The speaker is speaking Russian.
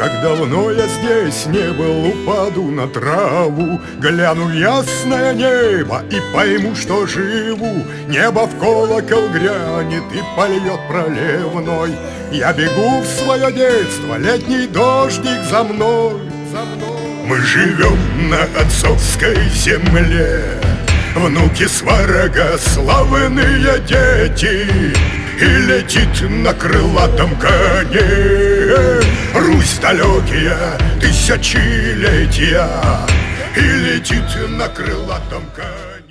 Как давно я здесь не был, упаду на траву Гляну в ясное небо и пойму, что живу. Небо в колокол грянет и польет проливной. Я бегу в свое детство, летний дождик за мной, за мной. Мы живем на отцовской земле. Внуки сварога, славные дети. И летит на крылатом коне Русь далекие тысячелетия И летит на крылатом коне